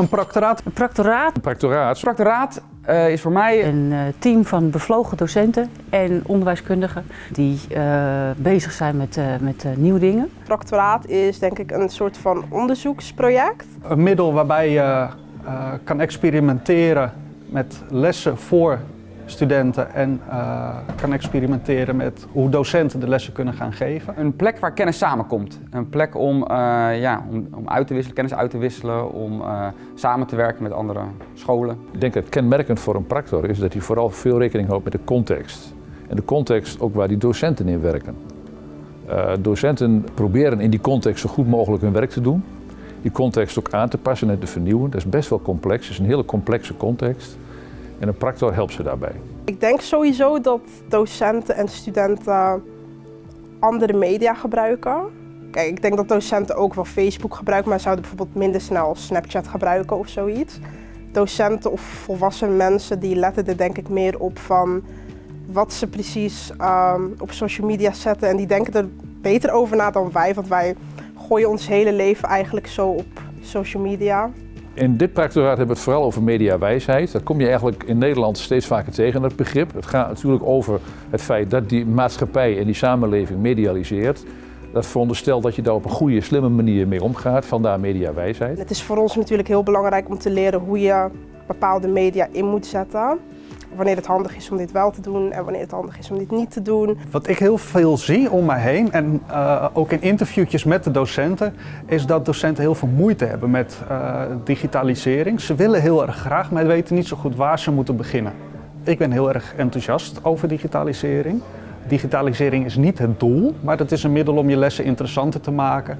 Een proctoraat? Een proctoraat. Een proctoraat. Een proctoraat uh, is voor mij een uh, team van bevlogen docenten en onderwijskundigen die uh, bezig zijn met, met nieuwe dingen. Proctoraat is denk ik een soort van onderzoeksproject. Een middel waarbij je kan experimenteren met lessen voor studenten en uh, kan experimenteren met hoe docenten de lessen kunnen gaan geven. Een plek waar kennis samenkomt. Een plek om, uh, ja, om, om uit te wisselen, kennis uit te wisselen, om uh, samen te werken met andere scholen. Ik denk dat kenmerkend voor een practor is dat hij vooral veel rekening houdt met de context. En de context ook waar die docenten in werken. docenten proberen in die context zo goed mogelijk hun werk te doen. Die context ook aan te passen en te vernieuwen. Dat is best wel complex, het is een hele complexe context. En een practor helpt ze daarbij. Ik denk sowieso dat docenten en studenten andere media gebruiken. Kijk, ik denk dat docenten ook wel Facebook gebruiken, maar zouden bijvoorbeeld minder snel Snapchat gebruiken of zoiets. Docenten of volwassen mensen die letten er denk ik meer op van wat ze precies um, op social media zetten. En die denken er beter over na dan wij, want wij gooien ons hele leven eigenlijk zo op social media. In dit practoraat hebben we het vooral over mediawijsheid. Dat kom je eigenlijk in Nederland steeds vaker tegen, dat begrip. Het gaat natuurlijk over het feit dat die maatschappij en die samenleving medialiseert. Dat veronderstelt dat je daar op een goede, slimme manier mee omgaat, vandaar mediawijsheid. Het is voor ons natuurlijk heel belangrijk om te leren hoe je bepaalde media in moet zetten wanneer het handig is om dit wel te doen en wanneer het handig is om dit niet te doen. Wat ik heel veel zie om mij heen en uh, ook in interviewtjes met de docenten, is dat docenten heel veel moeite hebben met uh, digitalisering. Ze willen heel erg graag, maar weten niet zo goed waar ze moeten beginnen. Ik ben heel erg enthousiast over digitalisering. Digitalisering is niet het doel, maar het is een middel om je lessen interessanter te maken.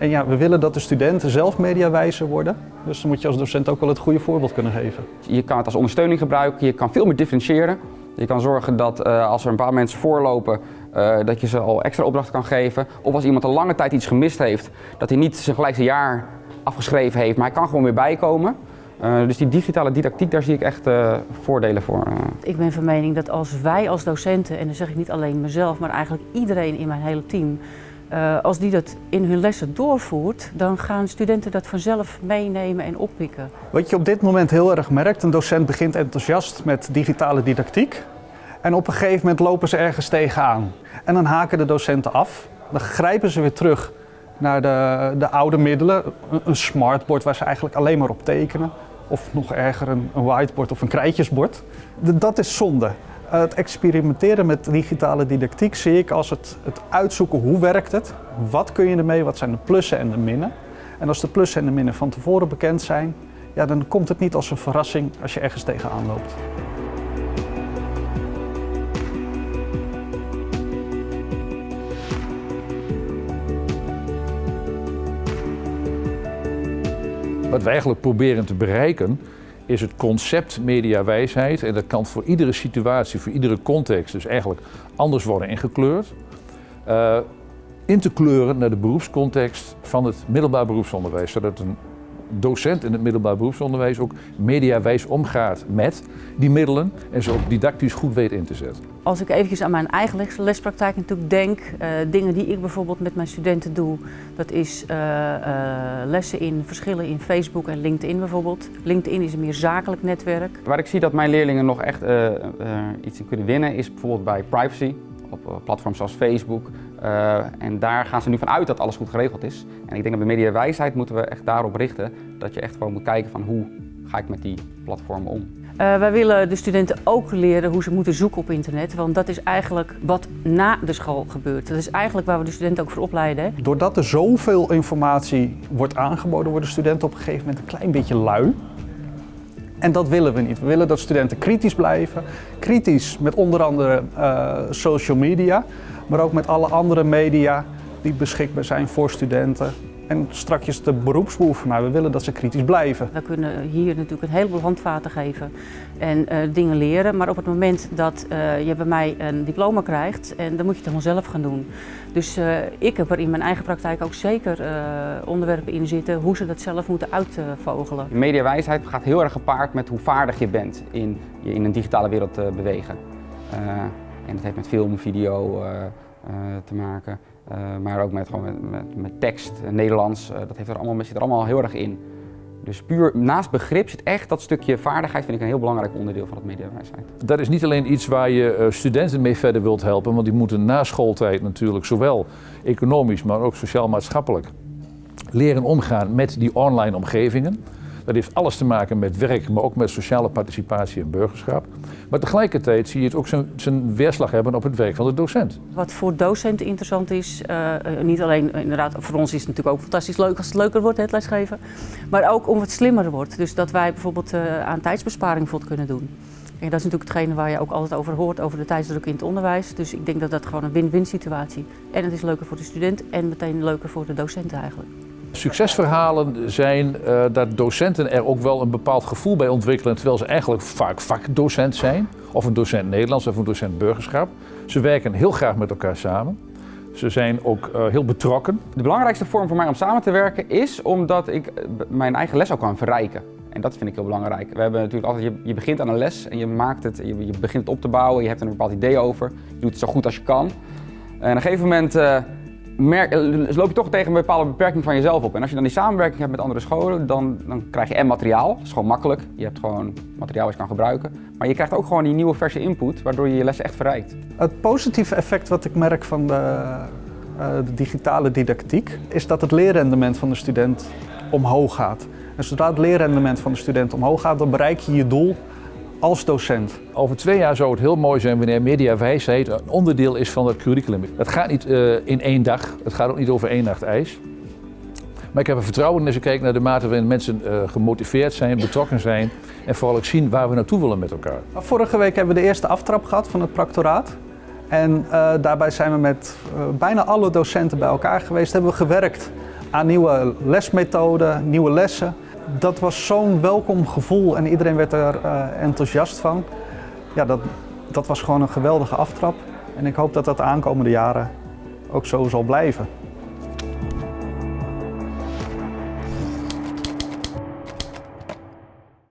En ja, we willen dat de studenten zelf mediawijzer worden. Dus dan moet je als docent ook wel het goede voorbeeld kunnen geven. Je kan het als ondersteuning gebruiken, je kan veel meer differentiëren. Je kan zorgen dat uh, als er een paar mensen voorlopen, uh, dat je ze al extra opdrachten kan geven. Of als iemand een lange tijd iets gemist heeft, dat hij niet zijn gelijkste jaar afgeschreven heeft, maar hij kan gewoon weer bijkomen. Uh, dus die digitale didactiek, daar zie ik echt uh, voordelen voor. Ik ben van mening dat als wij als docenten, en dan zeg ik niet alleen mezelf, maar eigenlijk iedereen in mijn hele team, uh, als die dat in hun lessen doorvoert, dan gaan studenten dat vanzelf meenemen en oppikken. Wat je op dit moment heel erg merkt, een docent begint enthousiast met digitale didactiek. En op een gegeven moment lopen ze ergens tegenaan. En dan haken de docenten af. Dan grijpen ze weer terug naar de, de oude middelen. Een, smartboard waar ze eigenlijk alleen maar op tekenen. Of nog erger, een whiteboard of een krijtjesbord. Dat is zonde. Het experimenteren met digitale didactiek zie ik als het, het uitzoeken hoe werkt het, wat kun je ermee, wat zijn de plussen en de minnen. En als de plussen en de minnen van tevoren bekend zijn, ja, dan komt het niet als een verrassing als je ergens tegenaan loopt. Wat wij eigenlijk proberen te bereiken is het concept mediawijsheid. En dat kan voor iedere situatie, voor iedere context dus eigenlijk anders worden ingekleurd. Uh, in te kleuren naar de beroepscontext van het middelbaar beroepsonderwijs. Zodat een docent in het middelbaar beroepsonderwijs ook mediawijs omgaat met die middelen en ze ook didactisch goed weet in te zetten. Als ik eventjes aan mijn eigen lespraktijk natuurlijk denk, uh, dingen die ik bijvoorbeeld met mijn studenten doe, dat is uh, uh, lessen in verschillen in Facebook en LinkedIn bijvoorbeeld. LinkedIn is een meer zakelijk netwerk. Waar ik zie dat mijn leerlingen nog echt iets in kunnen winnen is bijvoorbeeld bij privacy op platforms zoals Facebook. Uh, en daar gaan ze nu vanuit dat alles goed geregeld is. En ik denk dat bij mediawijsheid moeten we echt daarop richten. Dat je echt gewoon moet kijken van hoe ga ik met die platformen om. Uh, wij willen de studenten ook leren hoe ze moeten zoeken op internet. Want dat is eigenlijk wat na de school gebeurt. Dat is eigenlijk waar we de studenten ook voor opleiden. Hè? Doordat er zoveel informatie wordt aangeboden, worden studenten op een gegeven moment een klein beetje lui. En dat willen we niet. We willen dat studenten kritisch blijven. Kritisch met onder andere uh, social media, maar ook met alle andere media die beschikbaar zijn voor studenten. En strakjes de beroepsbeoefenaar, we willen dat ze kritisch blijven. We kunnen hier natuurlijk een heleboel handvaten geven en uh, dingen leren. Maar op het moment dat uh, je bij mij een diploma krijgt, en dan moet je het dan zelf gaan doen. Dus uh, ik heb er in mijn eigen praktijk ook zeker onderwerpen in zitten hoe ze dat zelf moeten uitvogelen. Mediawijsheid gaat heel erg gepaard met hoe vaardig je bent in je in een digitale wereld te bewegen. en dat heeft met film, video te maken. Uh, maar ook met, gewoon met, met, tekst, Nederlands, uh, dat heeft er allemaal, zit er allemaal heel erg in. Dus puur naast begrip zit echt dat stukje vaardigheid, vind ik een heel belangrijk onderdeel van het mediawijsheid. Dat is niet alleen iets waar je eh, studenten mee verder wilt helpen, want die moeten na schooltijd natuurlijk zowel economisch, maar ook sociaal-maatschappelijk leren omgaan met die online omgevingen. Dat heeft alles te maken met werk, maar ook met sociale participatie en burgerschap. Maar tegelijkertijd zie je het ook zijn, weerslag hebben op het werk van de docent. Wat voor docenten interessant is, uh, niet alleen inderdaad, voor ons is het natuurlijk ook fantastisch leuk als het leuker wordt, het lesgeven. Maar ook om het slimmer wordt. Dus dat wij bijvoorbeeld uh, aan tijdsbesparing bijvoorbeeld kunnen doen. En dat is natuurlijk hetgene waar je ook altijd over hoort, over de tijdsdruk in het onderwijs. Dus ik denk dat dat gewoon een win-win situatie. En het is leuker voor de student en meteen leuker voor de docent eigenlijk. Succesverhalen zijn uh, dat docenten er ook wel een bepaald gevoel bij ontwikkelen, terwijl ze eigenlijk vaak vakdocent zijn, of een docent Nederlands of een docent burgerschap. Ze werken heel graag met elkaar samen. Ze zijn ook uh, heel betrokken. De belangrijkste vorm voor mij om samen te werken is omdat ik eh, mijn eigen les ook kan verrijken. En dat vind ik heel belangrijk. We hebben natuurlijk altijd, je, begint aan een les en je maakt het, je, begint het op te bouwen, je hebt er een bepaald idee over. Je doet het zo goed als je kan. En op een gegeven moment merk, loop je toch tegen een bepaalde beperking van jezelf op. En als je dan die samenwerking hebt met andere scholen, dan, dan krijg je en materiaal. Dat is gewoon makkelijk. Je hebt gewoon materiaal wat je kan gebruiken. Maar je krijgt ook gewoon die nieuwe verse input, waardoor je je lessen echt verrijkt. Het positieve effect wat ik merk van de, uh, de digitale didactiek, is dat het leerrendement van de student omhoog gaat. En zodra het leerrendement van de student omhoog gaat, dan bereik je je doel als docent. Over twee jaar zou het heel mooi zijn wanneer mediawijsheid een onderdeel is van het curriculum. Het gaat niet uh, in één dag, het gaat ook niet over één nacht ijs. Maar ik heb er vertrouwen in als ik kijk naar de mate waarin mensen uh, gemotiveerd zijn, betrokken zijn en vooral ook zien waar we naartoe willen met elkaar. Vorige week hebben we de eerste aftrap gehad van het practoraat. En uh, daarbij zijn we met bijna alle docenten bij elkaar geweest, hebben we gewerkt aan nieuwe lesmethoden, nieuwe lessen dat was zo'n welkom gevoel en iedereen werd er uh, enthousiast van. Ja, dat, dat was gewoon een geweldige aftrap. En ik hoop dat dat de aankomende jaren ook zo zal blijven.